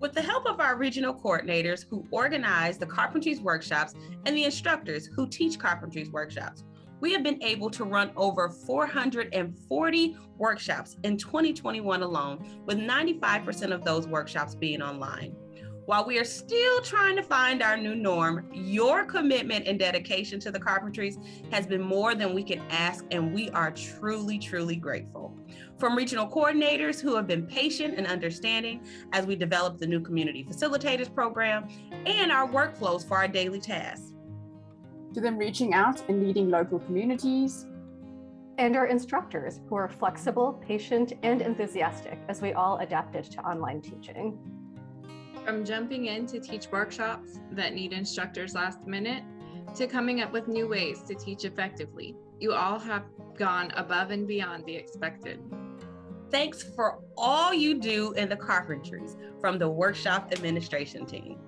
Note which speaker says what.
Speaker 1: With the help of our regional coordinators who organize the carpentries workshops and the instructors who teach carpentries workshops, we have been able to run over 440 workshops in 2021 alone, with 95% of those workshops being online. While we are still trying to find our new norm, your commitment and dedication to the Carpentries has been more than we can ask, and we are truly, truly grateful. From regional coordinators who have been patient and understanding as we develop the new Community Facilitators Program and our workflows for our daily tasks.
Speaker 2: To them reaching out and leading local communities,
Speaker 3: and our instructors who are flexible, patient, and enthusiastic as we all adapted to online teaching.
Speaker 4: From jumping in to teach workshops that need instructors last minute to coming up with new ways to teach effectively, you all have gone above and beyond the expected.
Speaker 1: Thanks for all you do in the carpentries from the workshop administration team.